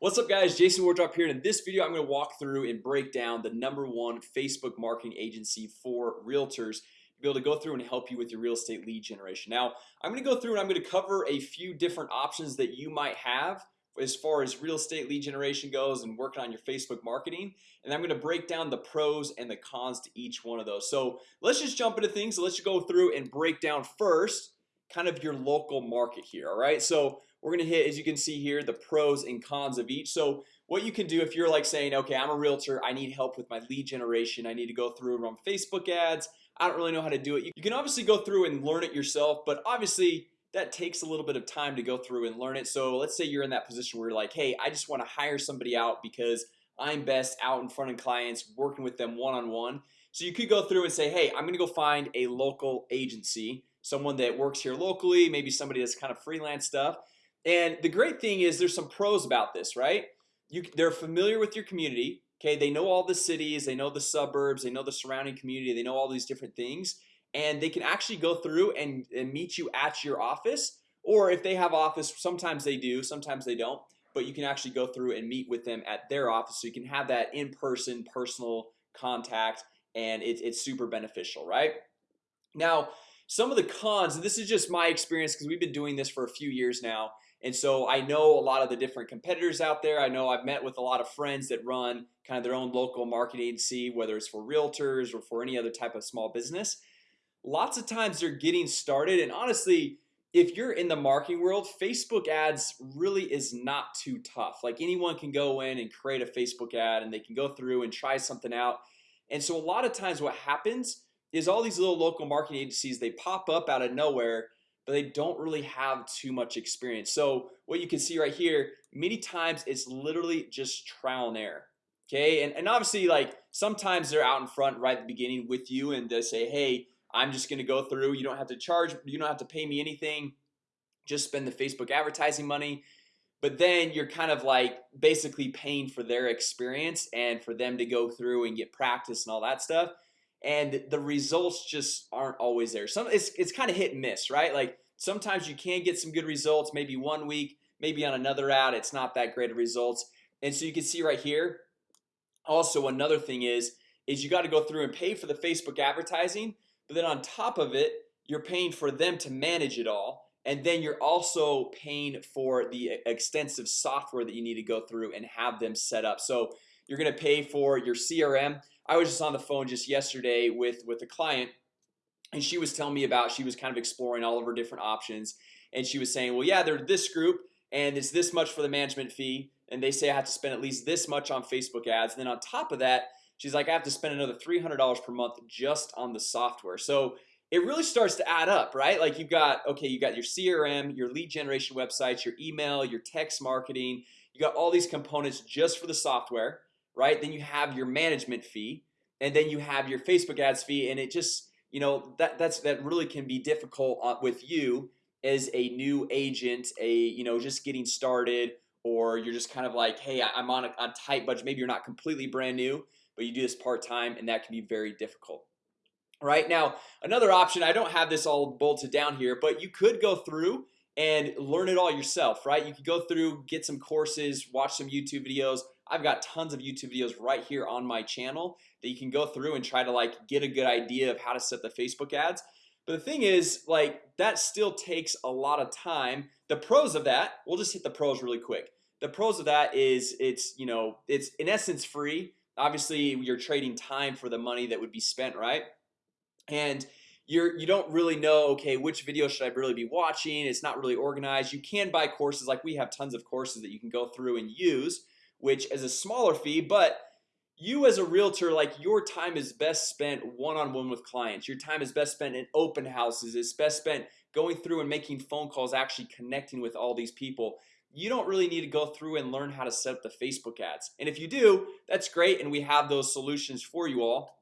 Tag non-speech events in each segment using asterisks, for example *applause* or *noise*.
What's up guys? Jason Wardrop here and in this video I'm going to walk through and break down the number one Facebook marketing agency for realtors to be able to go through and help you with your real estate lead generation. Now I'm going to go through and I'm going to cover a few different options that you might have as far as real estate lead generation goes and working on your Facebook marketing and I'm going to break down the pros and the cons to each one of those. So let's just jump into things. So let's go through and break down first kind of your local market here All right, so we're gonna hit as you can see here the pros and cons of each so what you can do if you're like saying okay I'm a realtor I need help with my lead generation I need to go through and run Facebook ads I don't really know how to do it You can obviously go through and learn it yourself But obviously that takes a little bit of time to go through and learn it So let's say you're in that position where you're like hey I just want to hire somebody out because I'm best out in front of clients working with them one-on-one -on -one. So you could go through and say hey I'm gonna go find a local agency someone that works here locally maybe somebody that's kind of freelance stuff and the great thing is there's some pros about this right? You they're familiar with your community Okay, they know all the cities they know the suburbs They know the surrounding community They know all these different things and they can actually go through and, and meet you at your office or if they have office sometimes they do sometimes they don't but you can actually go through and meet with them at their office so you can have that in-person personal contact and it, it's super beneficial right? Now some of the cons and this is just my experience because we've been doing this for a few years now and so I know a lot of the different competitors out there. I know I've met with a lot of friends that run kind of their own local marketing agency whether it's for realtors or for any other type of small business. Lots of times they're getting started and honestly if you're in the marketing world Facebook ads really is not too tough. Like anyone can go in and create a Facebook ad and they can go through and try something out. And so a lot of times what happens is all these little local marketing agencies they pop up out of nowhere but they don't really have too much experience. So what you can see right here many times it's literally just trial and error Okay, and, and obviously like sometimes they're out in front right at the beginning with you and they say hey I'm just gonna go through you don't have to charge you don't have to pay me anything just spend the Facebook advertising money. But then you're kind of like basically paying for their experience and for them to go through and get practice and all that stuff and the results just aren't always there. Some it's, it's kind of hit and miss right? Like sometimes you can get some good results maybe one week maybe on another ad it's not that great of results. And so you can see right here also another thing is is you got to go through and pay for the Facebook advertising but then on top of it you're paying for them to manage it all and then you're also paying for the extensive software that you need to go through and have them set up. So you're gonna pay for your CRM I was just on the phone just yesterday with with a client and she was telling me about she was kind of exploring all of her different options and she was saying well yeah they're this group and it's this much for the management fee and they say I have to spend at least this much on Facebook ads. And then on top of that She's like I have to spend another $300 per month just on the software. So it really starts to add up right? Like you've got okay you got your CRM your lead generation websites your email your text marketing you got all these components just for the software right? Then you have your management fee and then you have your Facebook ads fee and it just you know that that's that really can be difficult uh, with you as a new agent a you know just getting started or you're just kind of like hey I'm on a, a tight budget. Maybe you're not completely brand new but you do this part-time and that can be very difficult. Right now another option I don't have this all bolted down here but you could go through and learn it all yourself right? You could go through get some courses watch some YouTube videos I've got tons of YouTube videos right here on my channel that you can go through and try to like get a good idea of how to set the Facebook ads. But the thing is like that still takes a lot of time. The pros of that we'll just hit the pros really quick. The pros of that is it's you know it's in essence free. Obviously you're trading time for the money that would be spent right? And you're you don't really know okay which video should I really be watching? It's not really organized. You can buy courses. Like we have tons of courses that you can go through and use which is a smaller fee but you as a realtor like your time is best spent one-on-one -on -one with clients. Your time is best spent in open houses. It's best spent going through and making phone calls actually connecting with all these people. You don't really need to go through and learn how to set up the Facebook ads. And if you do that's great and we have those solutions for you all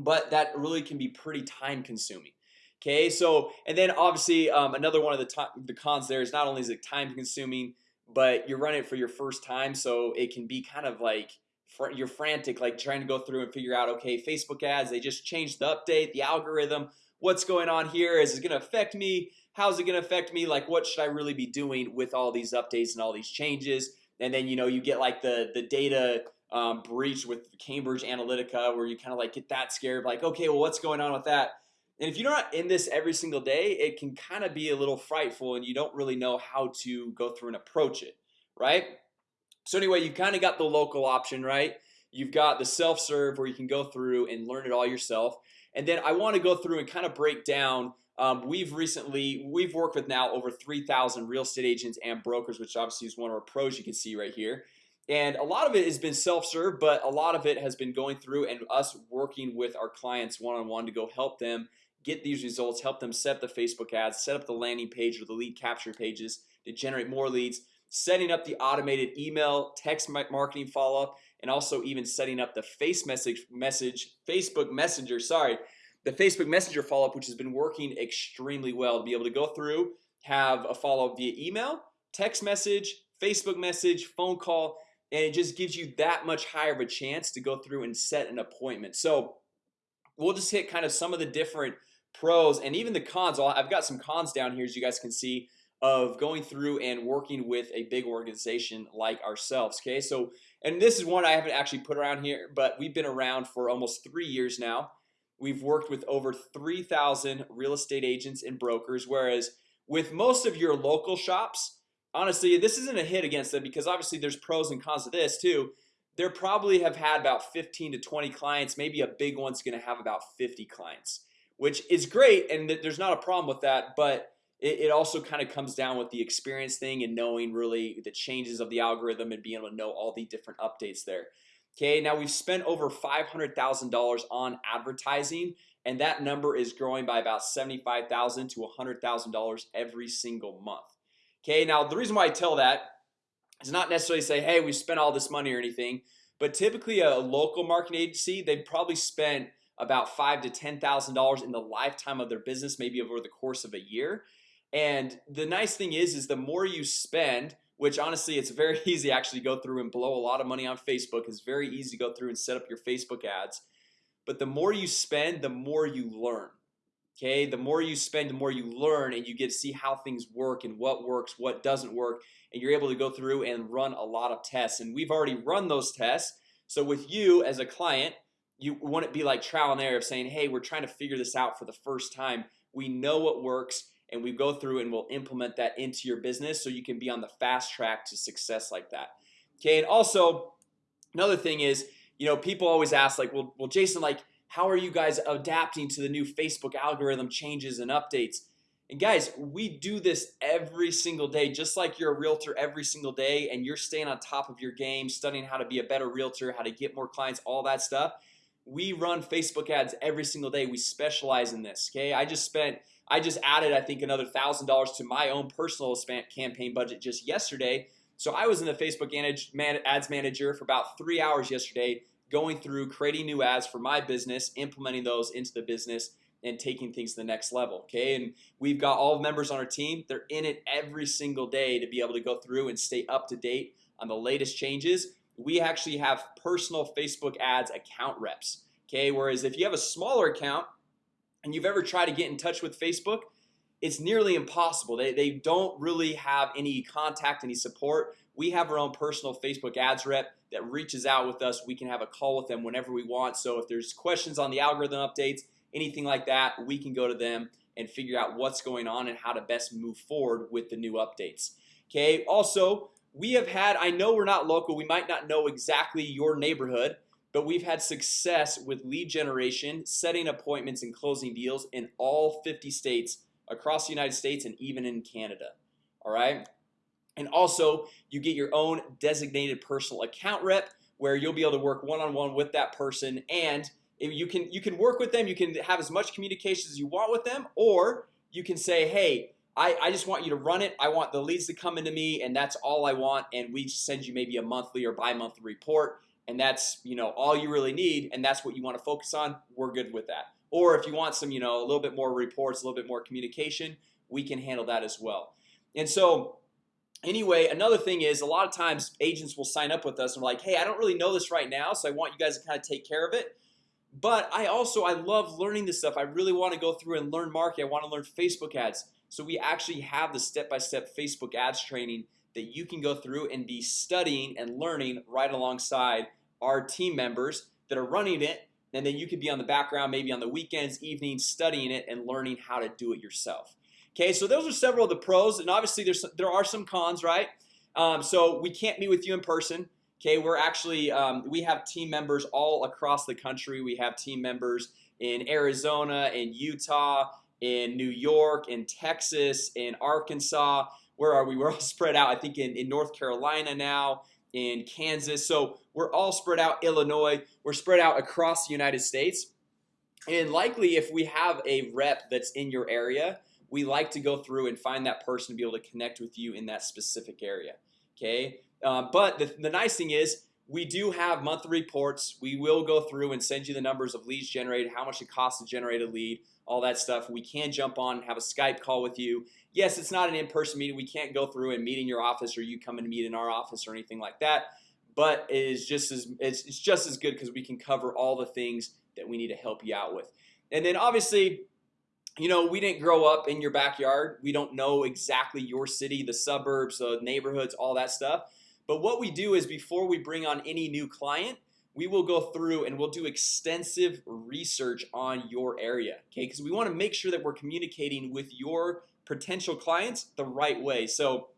but that really can be pretty time consuming Okay, so and then obviously um, another one of the the cons there is not only is it time consuming But you're running it for your first time so it can be kind of like you're frantic like trying to go through and figure out okay Facebook ads they just changed the update the algorithm What's going on here is it gonna affect me? How's it gonna affect me? Like what should I really be doing with all these updates and all these changes? and then you know you get like the the data um, breach with Cambridge Analytica where you kind of like get that scared like okay well what's going on with that and if you're not in this every single day it can kind of be a little frightful and you don't really know how to go through and approach it right? So anyway you've kind of got the local option right? You've got the self-serve where you can go through and learn it all yourself. And then I want to go through and kind of break down um, we've recently we've worked with now over 3,000 real estate agents and brokers which obviously is one of our pros you can see right here. And a lot of it has been self-serve but a lot of it has been going through and us working with our clients one-on-one -on -one to go help them get these results help them set up the Facebook ads set up the landing page or the lead capture pages to generate more leads setting up the automated email text marketing follow-up and also even setting up the face message message Facebook Messenger sorry the Facebook Messenger follow-up which has been working extremely well to be able to go through have a follow-up via email text message Facebook message phone call and it just gives you that much higher of a chance to go through and set an appointment. So we'll just hit kind of some of the different pros and even the cons. I've got some cons down here as you guys can see of going through and working with a big organization like ourselves Okay, so and this is one I haven't actually put around here But we've been around for almost three years now. We've worked with over 3,000 real estate agents and brokers Whereas with most of your local shops Honestly, this isn't a hit against them because obviously there's pros and cons of this too. There probably have had about 15 to 20 clients. Maybe a big one's gonna have about 50 clients Which is great and there's not a problem with that But it, it also kind of comes down with the experience thing and knowing really the changes of the algorithm and being able to know all the different updates there. Okay, now we've spent over $500,000 on advertising and that number is growing by about 75,000 to $100,000 every single month. Okay, now the reason why I tell that is not necessarily say hey we spent all this money or anything But typically a local marketing agency they've probably spent about five to ten thousand dollars in the lifetime of their business maybe over the course of a year. And the nice thing is is the more you spend which honestly it's very *laughs* easy actually go through and blow a lot of money on Facebook. It's very easy to go through and set up your Facebook ads. But the more you spend the more you learn Okay, the more you spend the more you learn and you get to see how things work and what works what doesn't work and you're able to go through and run a lot of tests. And we've already run those tests. So with you as a client you want it be like trial and error of saying hey we're trying to figure this out for the first time. We know what works and we go through and we'll implement that into your business so you can be on the fast track to success like that. Okay and also another thing is you know people always ask like well, well Jason like how are you guys adapting to the new Facebook algorithm changes and updates? And guys we do this every single day just like you're a realtor every single day and you're staying on top of your game studying how to be a better realtor how to get more clients all that stuff we run Facebook ads every single day. We specialize in this okay? I just spent I just added I think another thousand dollars to my own personal campaign budget just yesterday. So I was in the Facebook ads manager for about three hours yesterday going through creating new ads for my business implementing those into the business and taking things to the next level Okay, and we've got all members on our team. They're in it every single day to be able to go through and stay up to date on the latest changes We actually have personal Facebook ads account reps Okay, whereas if you have a smaller account and you've ever tried to get in touch with Facebook it's nearly impossible. They, they don't really have any contact any support. We have our own personal Facebook ads rep that reaches out with us. We can have a call with them whenever we want. So if there's questions on the algorithm updates anything like that we can go to them and figure out what's going on and how to best move forward with the new updates okay? Also we have had I know we're not local we might not know exactly your neighborhood but we've had success with lead generation setting appointments and closing deals in all 50 states across the United States and even in Canada all right? And also you get your own designated personal account rep where you'll be able to work one-on-one -on -one with that person and you can you can work with them you can have as much communication as you want with them or you can say hey I, I just want you to run it. I want the leads to come into me and that's all I want and we send you maybe a monthly or bi-monthly report and that's you know all you really need and that's what you want to focus on we're good with that. Or if you want some you know a little bit more reports a little bit more communication we can handle that as well. And so anyway another thing is a lot of times agents will sign up with us and like hey I don't really know this right now so I want you guys to kind of take care of it. But I also I love learning this stuff. I really want to go through and learn marketing. I want to learn Facebook ads so we actually have the step-by-step -step Facebook ads training that you can go through and be studying and learning right alongside our team members that are running it. And then you could be on the background maybe on the weekends evenings studying it and learning how to do it yourself. Okay, so those are several of the pros. And obviously there's there are some cons right? Um, So we can't meet with you in person. Okay, we're actually um, we have team members all across the country. We have team members in Arizona in Utah in New York in Texas in Arkansas Where are we? *laughs* We're all spread out I think in, in North Carolina now in Kansas. So we're all spread out Illinois. We're spread out across the United States. And likely if we have a rep that's in your area we like to go through and find that person to be able to connect with you in that specific area Okay, uh, but the, the nice thing is we do have monthly reports. We will go through and send you the numbers of leads generated how much it costs to generate a lead all that stuff. We can jump on and have a Skype call with you. Yes, it's not an in-person meeting. We can't go through and meet in your office or you come and meet in our office or anything like that But it is just as it's, it's just as good because we can cover all the things that we need to help you out with. And then obviously you know we didn't grow up in your backyard. We don't know exactly your city the suburbs the neighborhoods all that stuff but what we do is before we bring on any new client we will go through and we'll do extensive research on your area Okay, because we want to make sure that we're communicating with your potential clients the right way. So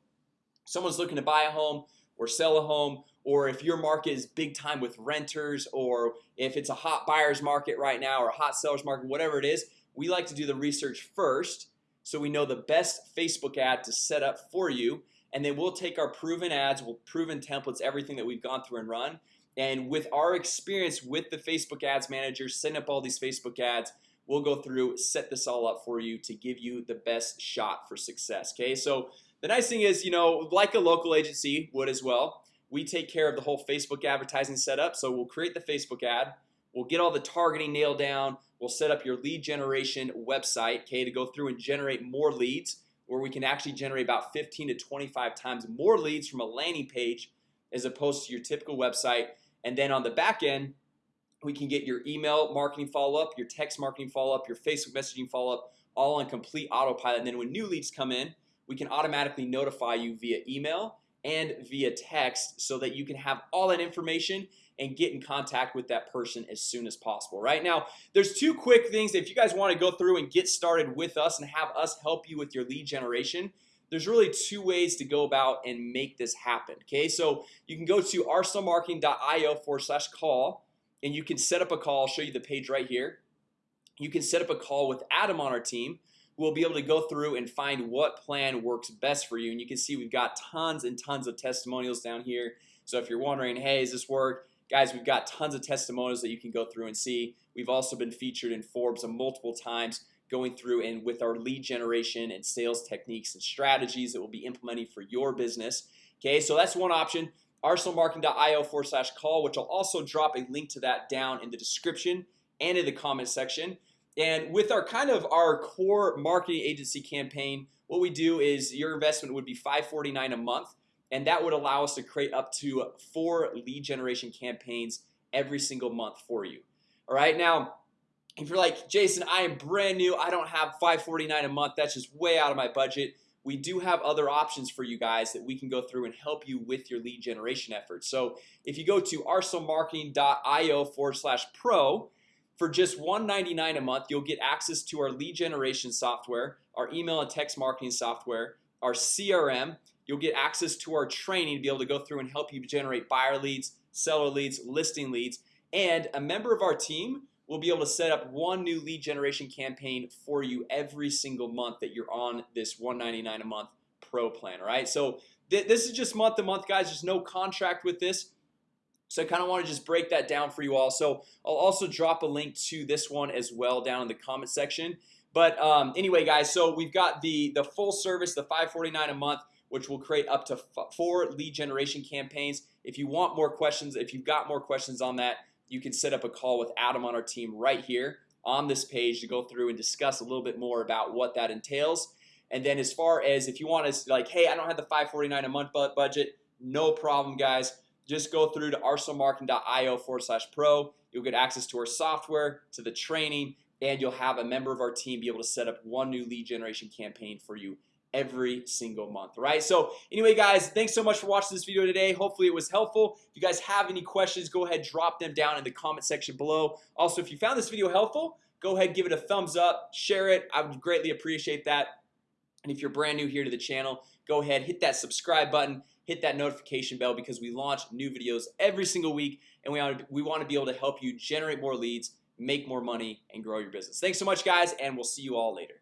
someone's looking to buy a home or sell a home or if your market is big time with renters or if it's a hot buyers market right now or a hot sellers market whatever it is we like to do the research first so we know the best Facebook ad to set up for you and then we'll take our proven ads will proven templates everything that we've gone through and run. And with our experience with the Facebook Ads Manager setting up all these Facebook ads We'll go through set this all up for you to give you the best shot for success Okay, so the nice thing is, you know like a local agency would as well We take care of the whole Facebook advertising setup. So we'll create the Facebook ad We'll get all the targeting nailed down We'll set up your lead generation website Okay to go through and generate more leads where we can actually generate about 15 to 25 times more leads from a landing page as opposed to your typical website. And then on the back end we can get your email marketing follow-up your text marketing follow-up your Facebook messaging follow-up all on complete autopilot. And then when new leads come in we can automatically notify you via email and via text so that you can have all that information and get in contact with that person as soon as possible right? Now there's two quick things if you guys want to go through and get started with us and have us help you with your lead generation there's really two ways to go about and make this happen Okay, so you can go to arsenalmarketing.io forward slash call and you can set up a call. I'll show you the page right here. You can set up a call with Adam on our team We'll be able to go through and find what plan works best for you. And you can see we've got tons and tons of testimonials down here. So if you're wondering hey, is this work? Guys, we've got tons of testimonials that you can go through and see. We've also been featured in Forbes multiple times going through and with our lead generation and sales techniques and strategies that we'll be implementing for your business. Okay, so that's one option arsenalmarketing.io forward slash call which I'll also drop a link to that down in the description and in the comment section and with our kind of our core marketing agency campaign what we do is your investment would be 549 a month and that would allow us to create up to four lead generation campaigns every single month for you. All right now if you're like Jason I am brand new. I don't have 549 a month. That's just way out of my budget. We do have other options for you guys that we can go through and help you with your lead generation efforts. So if you go to arsenalmarketing.io forward slash pro for just 199 a month You'll get access to our lead generation software our email and text marketing software our CRM You'll get access to our training to be able to go through and help you generate buyer leads seller leads listing leads. And a member of our team will be able to set up one new lead generation campaign for you every single month that you're on this 199 a month pro plan all right? So th this is just month to month guys. There's no contract with this so I kind of want to just break that down for you all. So I'll also drop a link to this one as well down in the comment section. But um, anyway guys so we've got the the full service the 549 a month which will create up to four lead generation campaigns. If you want more questions if you've got more questions on that you can set up a call with Adam on our team right here on this page to go through and discuss a little bit more about what that entails. And then as far as if you want to like hey I don't have the 549 a month budget no problem guys just go through to arsenalmarketing.io forward slash pro. You'll get access to our software to the training and you'll have a member of our team be able to set up one new lead generation campaign for you every single month right? So anyway guys thanks so much for watching this video today. Hopefully it was helpful. If you guys have any questions go ahead drop them down in the comment section below. Also if you found this video helpful go ahead give it a thumbs up share it. I would greatly appreciate that. And if you're brand new here to the channel go ahead hit that subscribe button hit that notification bell because we launch new videos every single week and we want to, we want to be able to help you generate more leads make more money and grow your business. Thanks so much guys and we'll see you all later